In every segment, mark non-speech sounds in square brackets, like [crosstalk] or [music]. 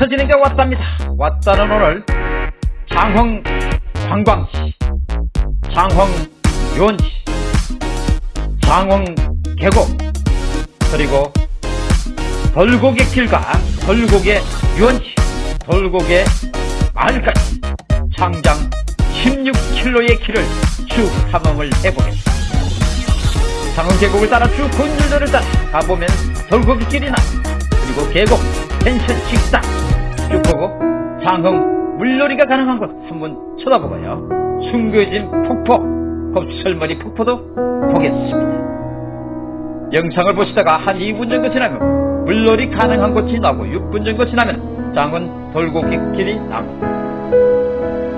왔다 왔어지는 게 왔답니다. 왔다는 오늘 장흥 관광지 장흥 유원지 장흥 계곡 그리고 돌고개 길과 돌고개 유원지 돌고개 마을까지 장장 16km의 길을 쭉 탐험을 해보겠습니다. 장흥 계곡을 따라 쭉 건줄들을 따라 가보면 돌고기 길이나 그리고 계곡, 펜션, 식당 장흥 물놀이가 가능한 곳 한번 쳐다보고요. 숨겨진 폭포, 곱슬머리 폭포도 보겠습니다. 영상을 보시다가 한 2분 정도 지나면 물놀이 가능한 곳이 나오고 6분 정도 지나면 장흥 돌고기 길이 나옵니다.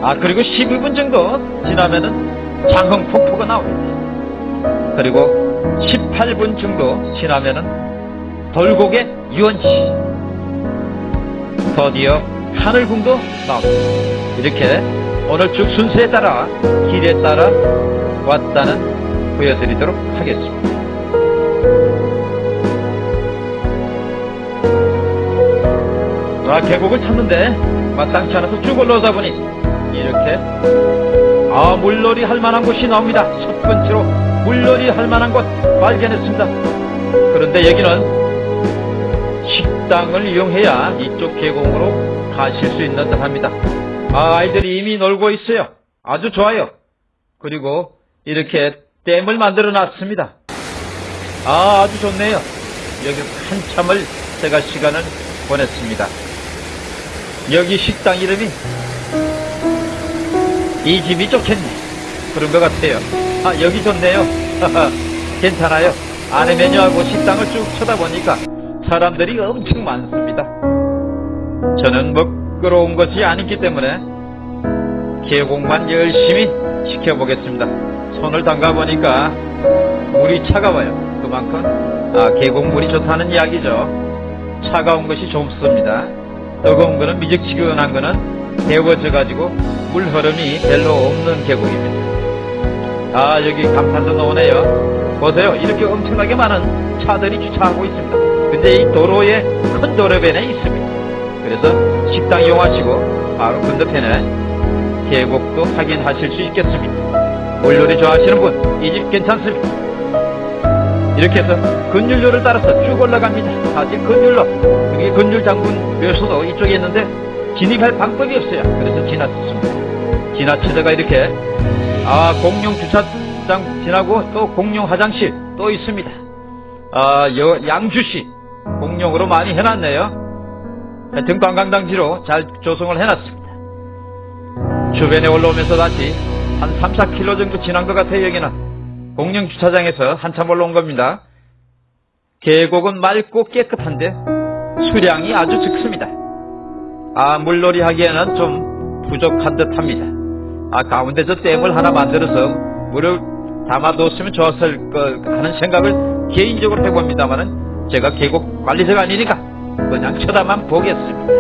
아 그리고 12분 정도 지나면은 장흥 폭포가 나옵니다. 그리고 18분 정도 지나면은 돌고개 유원시 드디어 하늘궁도 나옵니다. 이렇게 오늘 쭉 순서에 따라 길에 따라 왔다는 보여드리도록 하겠습니다. 아 계곡을 찾는데 마땅치 않아서 쭉 올라오다 보니 이렇게 아 물놀이 할 만한 곳이 나옵니다. 첫 번째로 물놀이 할 만한 곳 발견했습니다. 그런데 여기는 식당을 이용해야 이쪽 계곡으로 가실 수 있는 듯 합니다. 아, 아이들이 이미 놀고 있어요. 아주 좋아요. 그리고 이렇게 댐을 만들어 놨습니다. 아, 아주 좋네요. 여기 한참을 제가 시간을 보냈습니다. 여기 식당 이름이 이 집이 좋겠네. 그런 것 같아요. 아, 여기 좋네요. [laughs] 괜찮아요. 안에 메뉴하고 식당을 쭉 쳐다보니까 사람들이 엄청 많습니다. 저는 먹으러 것이 아니기 때문에 계곡만 열심히 지켜보겠습니다. 손을 담가보니까 물이 차가워요. 그만큼 아, 계곡물이 좋다는 이야기죠. 차가운 것이 좋습니다. 뜨거운 거는 미적지근한 거는 데워져 가지고 물 흐름이 별로 없는 계곡입니다. 아 여기 감탄도 나오네요. 보세요. 이렇게 엄청나게 많은 차들이 주차하고 있습니다. 근데 이 도로에 큰 도로변에 있습니다. 그래서 식당 이용하시고 바로 건너편에 계곡도 확인하실 수 있겠습니다. 물놀이 좋아하시는 분 이 집 괜찮습니다. 이렇게 해서 건율로를 따라서 쭉 올라갑니다. 사실 건율로 여기 건율 장군 묘소도 이쪽에 있는데 진입할 방법이 없어요. 그래서 지나쳤습니다. 지나치다가 이렇게 아 공용 주차장 지나고 또 공용 화장실 또 있습니다. 아 여, 양주시 공용으로 많이 해놨네요. 하여튼 관광단지로 잘 조성을 해놨습니다. 주변에 올라오면서 다시 한 3, 4km 정도 지난 것 같아요 여기는. 공영 주차장에서 한참 올라온 겁니다. 계곡은 맑고 깨끗한데 수량이 아주 적습니다. 아 물놀이 하기에는 좀 부족한 듯 합니다. 아 가운데 저 댐을 하나 만들어서 물을 담아뒀으면 좋았을 것 하는 생각을 개인적으로 해봅니다만은 제가 계곡 관리자가 아니니까 그냥 쳐다만 보겠습니다.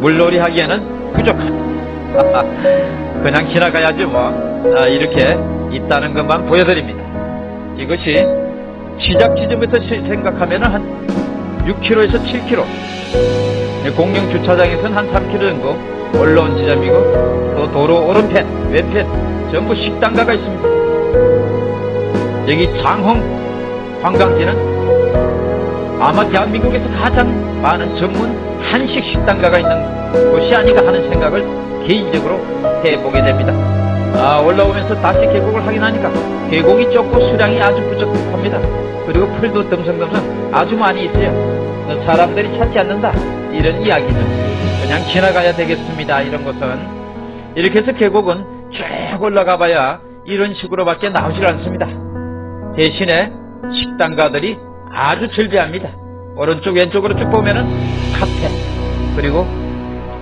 물놀이 하기에는 부족합니다. [laughs] 그냥 지나가야죠 뭐. 아, 이렇게 있다는 것만 보여드립니다. 이것이 시작 지점부터 생각하면 한 6km에서 7km 공영 주차장에서는 한 3km 정도 올라온 지점이고 또 도로 오른편 왼편 전부 식당가가 있습니다. 여기 장흥 관광지는 아마 대한민국에서 가장 많은 전문 한식 식당가가 있는 곳이 아닌가 하는 생각을 개인적으로 해보게 됩니다. 아, 올라오면서 다시 계곡을 확인하니까 계곡이 좁고 수량이 아주 부족합니다. 그리고 풀도 덤성덤성 아주 많이 있어요. 사람들이 찾지 않는다. 이런 이야기죠. 그냥 지나가야 되겠습니다. 이런 것은. 이렇게 해서 계곡은 쭉 올라가 봐야 이런 식으로밖에 나오질 않습니다. 대신에 식당가들이 아주 즐비합니다. 오른쪽 왼쪽으로 쭉 보면은 카페 그리고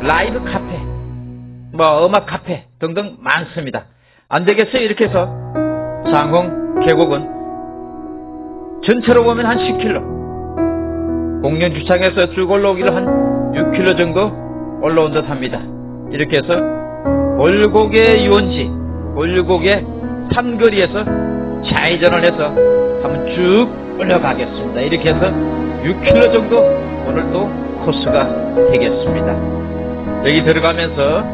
라이브 카페 뭐 음악 카페 등등 많습니다. 안 되겠어요 이렇게 해서 장흥 계곡은 전체로 보면 한 10km 공연 주차장에서 쭉 올라오기를 한 6km 정도 올라온 듯 합니다. 이렇게 해서 올곡의 유원지 올곡의 삼거리에서 좌회전을 해서 한번 쭉 올라가겠습니다. 이렇게 해서 6km 정도 오늘 또 코스가 되겠습니다. 여기 들어가면서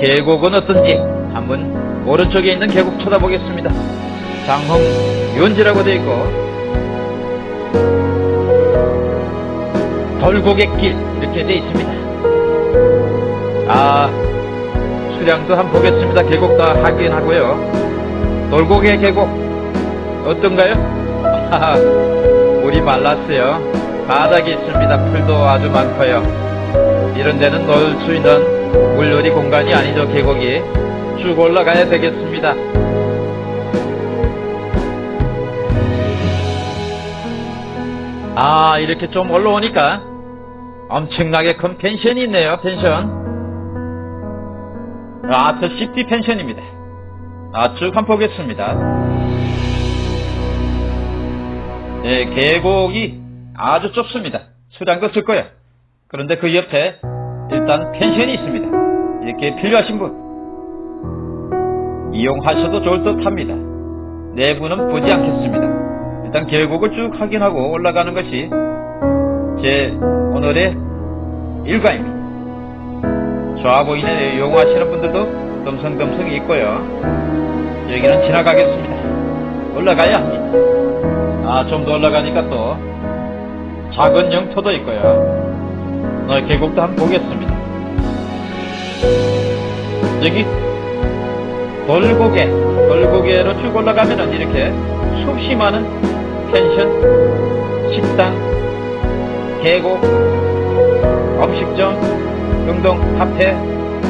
계곡은 어떤지 한번 오른쪽에 있는 계곡 쳐다보겠습니다. 장흥 유원지라고 되어 있고 돌고갯길 이렇게 되어 있습니다. 아 수량도 한번 보겠습니다. 계곡 다 확인하고요. 돌고개 계곡 어떤가요? 물이 말랐어요. 바닥이 있습니다. 풀도 아주 많고요. 이런 데는 놀 수 있는 물놀이 공간이 아니죠. 계곡이 쭉 올라가야 되겠습니다. 아 이렇게 좀 올라오니까 엄청나게 큰 펜션이 있네요. 펜션. 아트 시티 펜션입니다. 아, 쭉 한번 보겠습니다. 네, 계곡이 아주 좁습니다. 수량도 적고요. 그런데 그 옆에 일단 펜션이 있습니다. 이렇게 필요하신 분 이용하셔도 좋을 듯 합니다. 내부는 보지 않겠습니다. 일단 계곡을 쭉 확인하고 올라가는 것이 제 오늘의 일과입니다. 좋아 보이는 이용하시는 분들도 덤성덤성 있고요. 여기는 지나가겠습니다. 올라가야 합니다. 아, 좀 더 올라가니까 또 작은 영토도 있고요. 어, 계곡도 한번 보겠습니다. 여기 돌고개, 돌고개로 쭉 올라가면은 이렇게 수없이 많은 펜션, 식당, 계곡, 음식점 등등 카페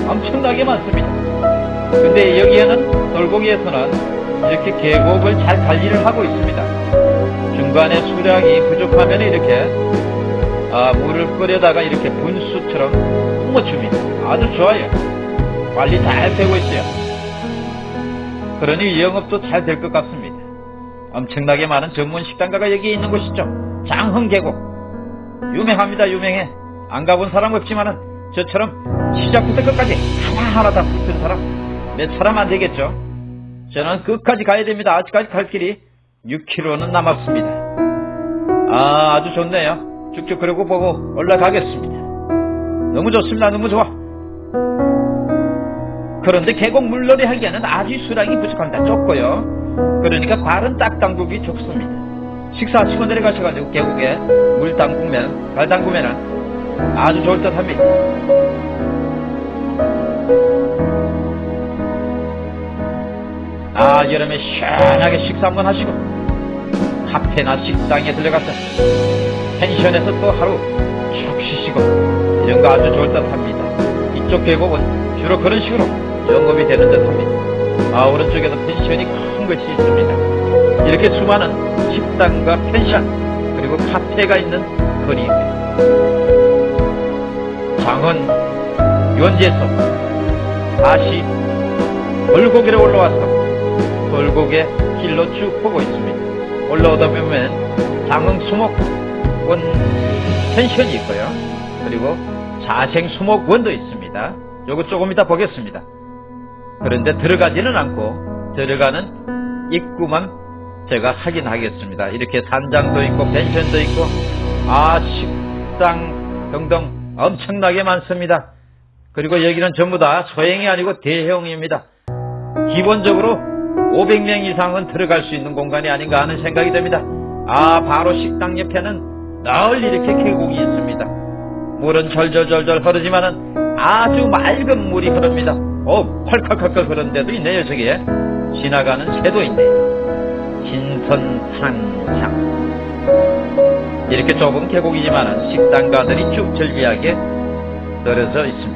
엄청나게 많습니다. 근데 여기에는 돌고기에서는 이렇게 계곡을 잘 관리를 하고 있습니다. 중간에 수량이 부족하면 이렇게 아, 물을 끓여다가 이렇게 분수처럼 뿜어줍니다. 아주 좋아요. 관리 잘 되고 있어요. 그러니 영업도 잘 될 것 같습니다. 엄청나게 많은 전문 식당가가 여기 있는 곳이죠. 장흥계곡. 유명합니다. 유명해. 안 가본 사람 없지만은 저처럼 시작부터 끝까지 하나하나 다 붙은 사람 몇 사람 안 되겠죠. 저는 끝까지 가야 됩니다. 아직까지 갈 길이 6km는 남았습니다. 아 아주 좋네요. 쭉쭉 그러고 보고 올라가겠습니다. 너무 좋습니다. 너무 좋아. 그런데 계곡 물놀이 하기에는 아주 수량이 부족합니다. 좁고요. 그러니까 발은 딱 담그기 좋습니다. 식사하시고 내려가셔가지고 계곡에 물 담그면 발 담그면은 아주 좋을 듯 합니다. 아 여름에 시원하게 식사 한번 하시고 카페나 식당에 들려가서 펜션에서 또 하루 쭉 쉬시고 이런 거 아주 좋을 듯 합니다. 이쪽 계곡은 주로 그런 식으로 영업이 되는 듯 합니다. 아 오른쪽에도 펜션이 큰 것이 있습니다. 이렇게 수많은 식당과 펜션 그리고 카페가 있는 거리입니다. 장은 유원지에서 다시 돌고개로 올라와서 돌고개 길로 쭉 보고 있습니다. 올라오다 보면 장흥 수목원 펜션이 있고요. 그리고 자생 수목원도 있습니다. 요거 조금 이따 보겠습니다. 그런데 들어가지는 않고 들어가는 입구만 제가 확인하겠습니다. 이렇게 산장도 있고 펜션도 있고 아 식당 등등 엄청나게 많습니다. 그리고 여기는 전부 다 소형이 아니고 대형입니다. 기본적으로 500명 이상은 들어갈 수 있는 공간이 아닌가 하는 생각이 듭니다. 아 바로 식당 옆에는 널리 이렇게 계곡이 있습니다. 물은 절절절절 흐르지만은 아주 맑은 물이 흐릅니다. 어 펄펄펄펄 흐르는 데도 있네요 저기에 지나가는 새도 있네요. 신선산상 이렇게 좁은 계곡이지만 식당가들이 쭉 절비하게 떨어져 있습니다.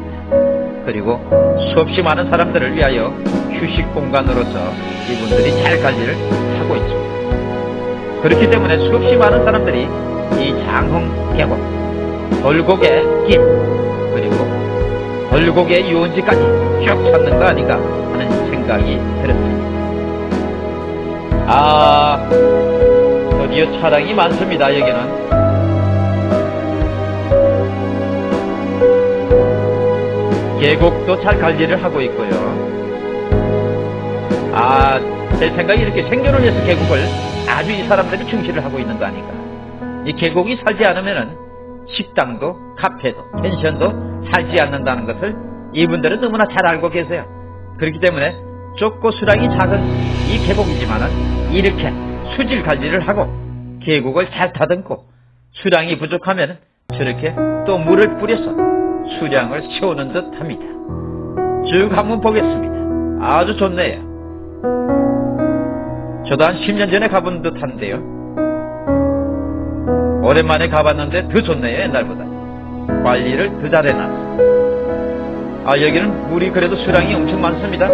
그리고 수없이 많은 사람들을 위하여 휴식 공간으로서 이분들이 잘 관리를 하고 있습니다. 그렇기 때문에 수없이 많은 사람들이 이 장흥 계곡, 돌고개 길, 그리고 돌고개 유원지까지 쭉 찾는 거 아닌가 하는 생각이 들었습니다. 아, 드디어 차량이 많습니다, 여기는. 계곡도 잘 관리를 하고 있고요. 아, 제 생각에 이렇게 생존을 위해서 계곡을 아주 이 사람들이 충실을 하고 있는 거 아닌가. 이 계곡이 살지 않으면은 식당도 카페도 펜션도 살지 않는다는 것을 이분들은 너무나 잘 알고 계세요. 그렇기 때문에 좁고 수량이 작은 이 계곡이지만은 이렇게 수질 관리를 하고 계곡을 잘 다듬고 수량이 부족하면 저렇게 또 물을 뿌려서 수량을 채우는 듯 합니다. 쭉 한번 보겠습니다. 아주 좋네요. 저도 한 10년 전에 가본 듯 한데요. 오랜만에 가봤는데 더 좋네요, 옛날보다. 관리를 더 잘해놨어. 아, 여기는 물이 그래도 수량이 엄청 많습니다.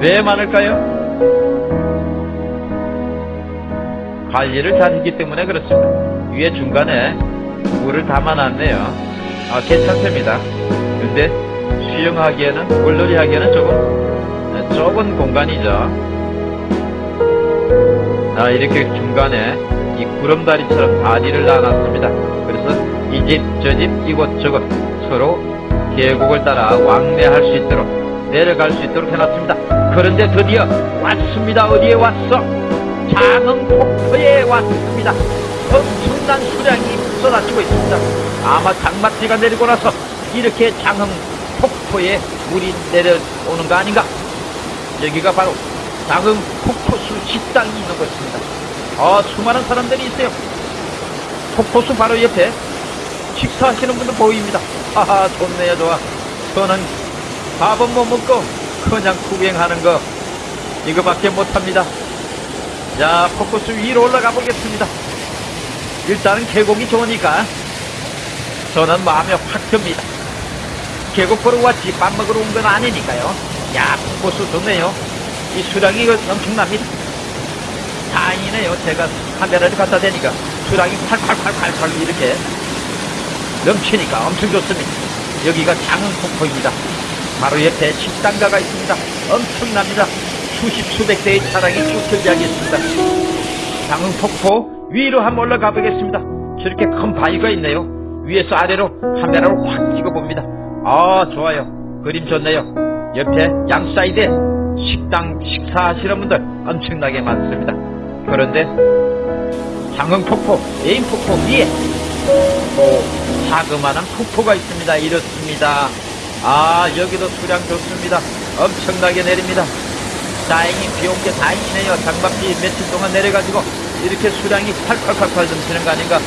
왜 많을까요? 관리를 잘했기 때문에 그렇습니다. 위에 중간에 물을 담아놨네요. 아, 괜찮습니다. 근데 수영하기에는, 물놀이 하기에는 조금 좁은 공간이죠. 아, 이렇게 중간에 이 구름다리처럼 다리를 놔놨습니다. 그래서 이 집, 저 집, 이곳, 저곳 서로 계곡을 따라 왕래할 수 있도록 내려갈 수 있도록 해놨습니다. 그런데 드디어 왔습니다. 어디에 왔어? 장흥 폭포에 왔습니다. 엄청난 수량이 쏟아지고 있습니다. 아마 장마비가 내리고 나서 이렇게 장흥 폭포에 물이 내려오는 거 아닌가? 여기가 바로 장흥 폭포수 식당이 있는 곳입니다. 아, 수많은 사람들이 있어요. 폭포수 바로 옆에 식사하시는 분들 보입니다. 하하, 좋네요, 좋아. 저는 밥은 못 먹고 그냥 구경하는 거 이거밖에 못합니다. 자, 폭포수 위로 올라가 보겠습니다. 일단은 계곡이 좋으니까 저는 마음에 확 듭니다. 계곡 보러 왔지 밥 먹으러 온 건 아니니까요. 야, 폭포수 좋네요. 이 수량이 이거 엄청납니다. 다행이네요. 제가 카메라를 갖다 대니까 수량이 팔팔팔팔팔 이렇게 넘치니까 엄청 좋습니다. 여기가 장흥 폭포입니다. 바로 옆에 식당가가 있습니다. 엄청납니다. 수십 수백 대의 차량이 쭉 들지하고 있습니다. 장흥 폭포 위로 한번 올라가 보겠습니다. 저렇게 큰 바위가 있네요. 위에서 아래로 카메라로 확 찍어봅니다. 아 좋아요. 그림 좋네요. 옆에 양 사이드에 식당 식사하시는 분들 엄청나게 많습니다. 그런데 장흥폭포 메인 폭포 위에 또 자그마한 폭포가 있습니다. 이렇습니다. 아 여기도 수량 좋습니다. 엄청나게 내립니다. 다행히 비 온 게 다행이네요. 장맛비 며칠 동안 내려가지고 이렇게 수량이 팔팔팔팔 넘치는 거 아닌가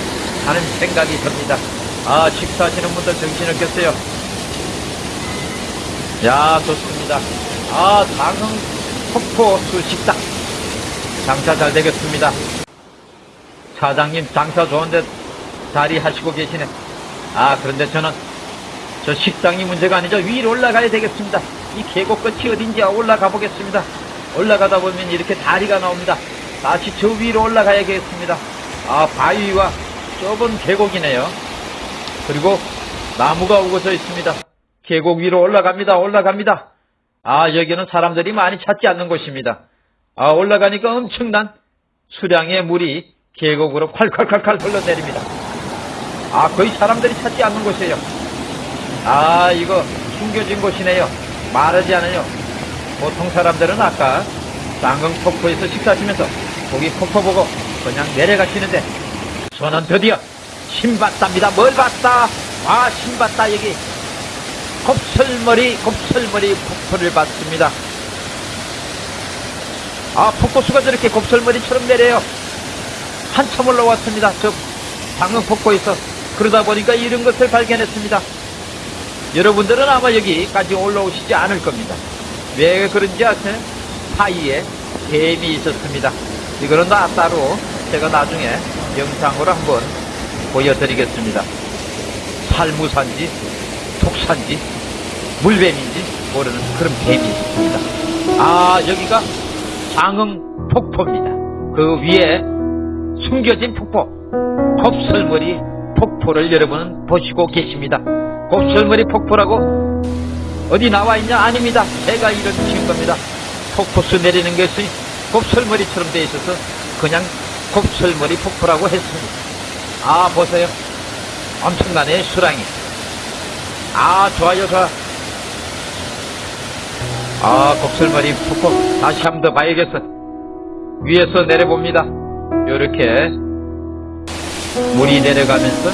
하는 생각이 듭니다. 아 식사하시는 분들 정신을 꼈어요. 야 좋습니다. 아 장흥 폭포 수 식당 장사 잘 되겠습니다. 사장님 장사 좋은데 자리 하시고 계시네. 아 그런데 저는 저 식당이 문제가 아니죠. 위로 올라가야 되겠습니다. 이 계곡 끝이 어딘지 올라가 보겠습니다. 올라가다 보면 이렇게 다리가 나옵니다. 다시 저 위로 올라가야겠습니다. 아 바위와 좁은 계곡이네요. 그리고 나무가 우거져 있습니다. 계곡 위로 올라갑니다. 올라갑니다. 아 여기는 사람들이 많이 찾지 않는 곳입니다. 아 올라가니까 엄청난 수량의 물이 계곡으로 콸콸콸콸 흘러내립니다. 아 거의 사람들이 찾지 않는 곳이에요. 아 이거 숨겨진 곳이네요. 말하지 않아요. 보통 사람들은 아까 쌍흥 폭포에서 식사하시면서 거기 폭포 보고 그냥 내려가시는데 저는 드디어 신봤답니다. 뭘 봤다? 아 신봤다 여기 곱슬머리 곱슬머리 폭포를 봤습니다. 아 폭포수가 저렇게 곱슬머리처럼 내려요. 한참 올라왔습니다. 저 장흥 폭포에서 그러다 보니까 이런 것을 발견했습니다. 여러분들은 아마 여기까지 올라오시지 않을 겁니다. 왜 그런지 아세요? 사이에 뱀이 있었습니다. 이거는 나 따로 제가 나중에 영상으로 한번 보여드리겠습니다. 살무산지, 독산지, 물뱀인지 모르는 그런 뱀이 있습니다. 아, 여기가 장흥 폭포입니다. 그 위에 숨겨진 폭포, 곱슬머리 폭포를 여러분은 보시고 계십니다. 곱슬머리 폭포라고 어디 나와 있냐? 아닙니다. 제가 지은 겁니다. 폭포수 내리는 것이 곱슬머리처럼 되어 있어서 그냥 곱슬머리 폭포라고 했습니다. 아, 보세요. 엄청나네, 수랑이. 아, 좋아요, 좋아. 아, 곱슬머리 폭포. 다시 한 번 더 봐야겠어. 위에서 내려봅니다. 요렇게 물이 내려가면서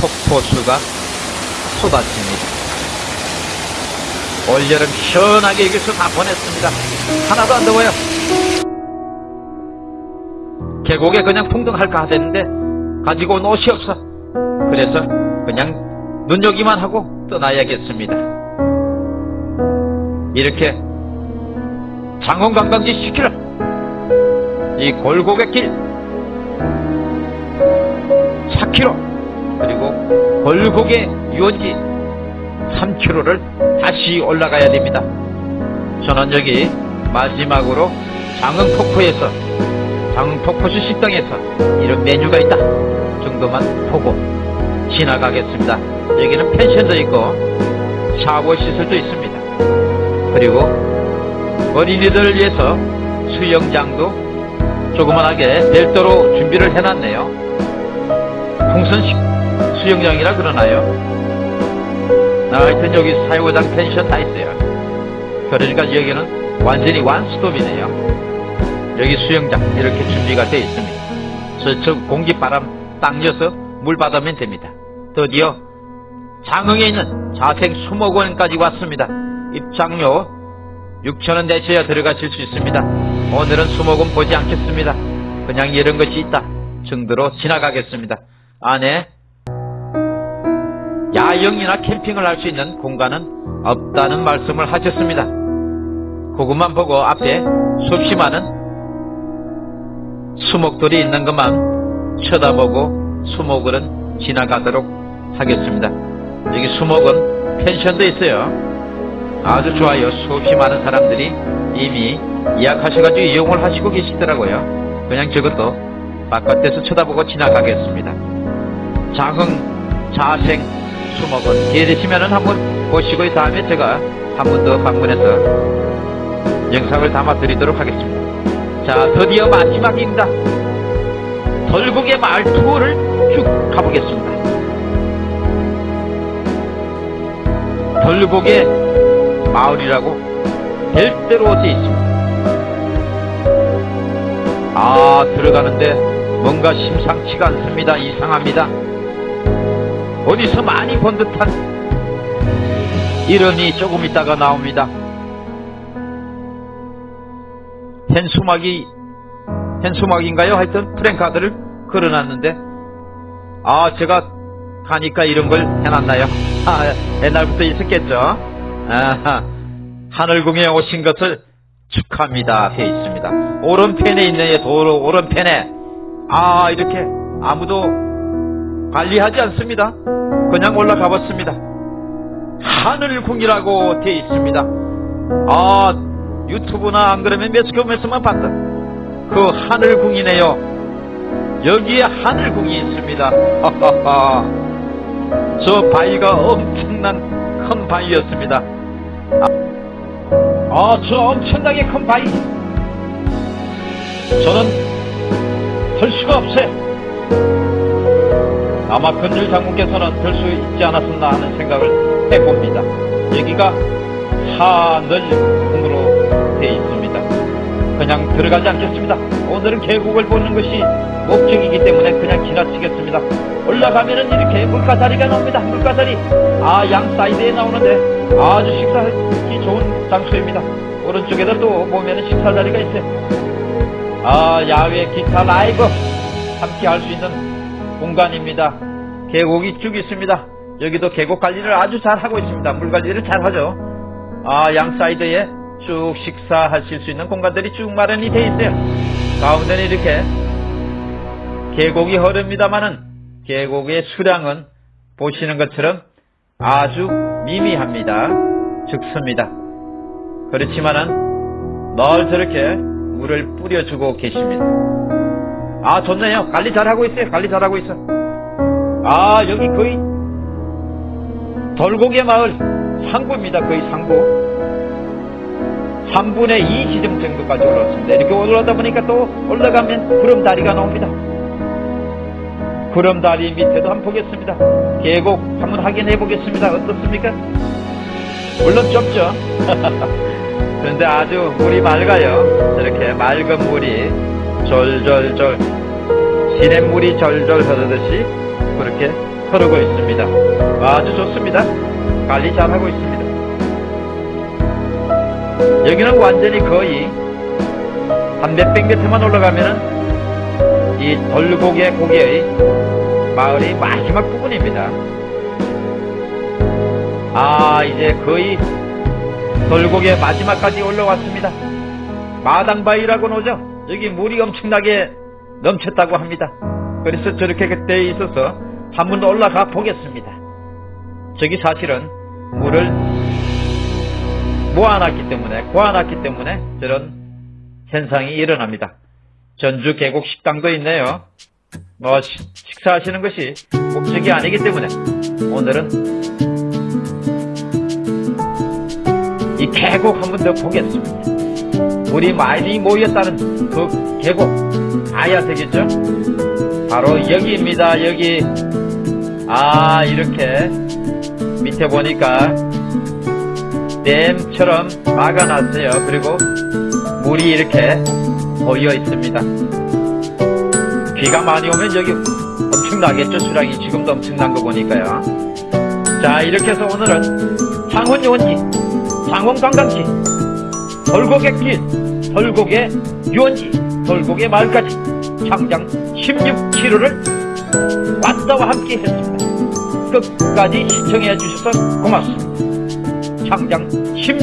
폭포수가 쏟아집니다. 올여름 시원하게 여기서 다 보냈습니다. 하나도 안 더워요. 계곡에 그냥 풍덩할까 하랬는데 가지고 온 옷이 없어. 그래서 그냥 눈여기만 하고 떠나야겠습니다. 이렇게 장원 관광지 10km, 이 골고개 길 4km, 그리고 골고개 유원지 3km를 다시 올라가야 됩니다. 저는 여기 마지막으로 장흥폭포에서 장흥폭포수 식당에서 이런 메뉴가 있다 정도만 보고 지나가겠습니다. 여기는 펜션도 있고 샤워 시설도 있습니다. 그리고 어린이들을 위해서 수영장도 조그만하게 별도로 준비를 해놨네요. 풍선식 수영장이라 그러나요? 아, 하여튼 여기 사유장 펜션 다 있어요. 그러니까 여기는 완전히 완스톱이네요. 여기 수영장 이렇게 준비가 되어 있습니다. 저쪽 공기바람 딱 여서 물 받으면 됩니다. 드디어 장흥에 있는 자생 수목원까지 왔습니다. 입장료 6천원 내셔야 들어가실 수 있습니다. 오늘은 수목원 보지 않겠습니다. 그냥 이런 것이 있다 정도로 지나가겠습니다. 안에 야영이나 캠핑을 할 수 있는 공간은 없다는 말씀을 하셨습니다. 그것만 보고 앞에 수없이 많은 수목들이 있는 것만 쳐다보고 수목을은 지나가도록 하겠습니다. 여기 수목은 펜션도 있어요. 아주 좋아요. 수없이 많은 사람들이 이미 예약하셔가지고 이용을 하시고 계시더라고요. 그냥 저것도 바깥에서 쳐다보고 지나가겠습니다. 장흥 자생 수목원 기회 되시면은 한번 보시고 이 다음에 제가 한 번 더 방문해서 영상을 담아 드리도록 하겠습니다. 자, 드디어 마지막입니다. 덜국의 마을 투어를 쭉 가보겠습니다. 덜국의 마을이라고 별대로 되어 있습니다. 아, 들어가는데 뭔가 심상치가 않습니다. 이상합니다. 어디서 많이 본 듯한 이름이 조금 있다가 나옵니다. 헨수막이 헨수막인가요? 하여튼 프랭카드를 걸어놨는데 아 제가 가니까 이런 걸 해놨나요? 아, 옛날부터 있었겠죠? 아, 하늘궁에 오신 것을 축하합니다 해 있습니다. 오른편에 있네요. 도로 오른편에 아 이렇게 아무도 관리하지 않습니다. 그냥 올라가 봤습니다. 하늘궁이라고 되어 있습니다. 아, 유튜브나 안 그러면 매스컴에서만 봤던 그 하늘궁이네요. 여기에 하늘궁이 있습니다. 저 바위가 엄청난 큰 바위였습니다. 아, 저 엄청나게 큰 바위. 저는 들 수가 없어요. 아마 근질 장군께서는 될수 있지 않았었나 하는 생각을 해봅니다. 여기가 하늘궁으로 되어 있습니다. 그냥 들어가지 않겠습니다. 오늘은 계곡을 보는 것이 목적이기 때문에 그냥 지나치겠습니다. 올라가면은 이렇게 물가자리가 나옵니다. 물가자리. 아, 양 사이드에 나오는데 아주 식사하기 좋은 장소입니다. 오른쪽에도 또 보면은 식사 자리가 있어요. 아, 야외 기타 라이브 함께 할 수 있는 공간입니다. 계곡이 쭉 있습니다. 여기도 계곡 관리를 아주 잘 하고 있습니다. 물 관리를 잘 하죠. 아, 양 사이드에 쭉 식사하실 수 있는 공간들이 쭉 마련이 되어 있어요. 가운데는 이렇게 계곡이 흐릅니다만은 계곡의 수량은 보시는 것처럼 아주 미미합니다. 적습니다. 그렇지만은 늘 저렇게 물을 뿌려주고 계십니다. 아 좋네요. 관리 잘하고 있어요. 관리 잘하고 있어. 아 여기 거의 돌고개 마을 상부입니다. 거의 상부. 3분의 2 지점 정도까지 올라왔습니다. 이렇게 올라오다 보니까 또 올라가면 구름다리가 나옵니다. 구름다리 밑에도 한번 보겠습니다. 계곡 한번 확인해 보겠습니다. 어떻습니까? 물론 좁죠. [laughs] 그런데 아주 물이 맑아요. 저렇게 맑은 물이 졸졸졸 시냇물이 졸졸 흐르듯이 그렇게 흐르고 있습니다. 아주 좋습니다. 관리 잘하고 있습니다. 여기는 완전히 거의 한 몇백 미터만 올라가면은 이 돌고개 고개의 마을의 마지막 부분입니다. 아 이제 거의 돌고개 마지막까지 올라왔습니다. 마당바위라고 노죠. 여기 물이 엄청나게 넘쳤다고 합니다. 그래서 저렇게 그때 있어서 한번 올라가 보겠습니다. 저기 사실은 물을 모아놨기 때문에 고아놨기 때문에 저런 현상이 일어납니다. 전주 계곡 식당도 있네요. 뭐 시- 식사하시는 것이 목적이 아니기 때문에 오늘은 이 계곡 한 번 더 보겠습니다. 물이 많이 모였다는 그 계곡 봐야 되겠죠? 바로 여기입니다. 여기 아 이렇게 밑에 보니까 댐처럼 막아놨어요. 그리고 물이 이렇게 고여 있습니다. 비가 많이 오면 여기 엄청나겠죠. 수량이 지금도 엄청난 거 보니까요. 자 이렇게 해서 오늘은 창원 유원지, 창원 관광지, 돌고개길, 돌고개 유원지, 돌고개 마을까지 장장 16km를 왔다와 함께 했습니다. 끝까지 시청해 주셔서 고맙습니다. 장장 16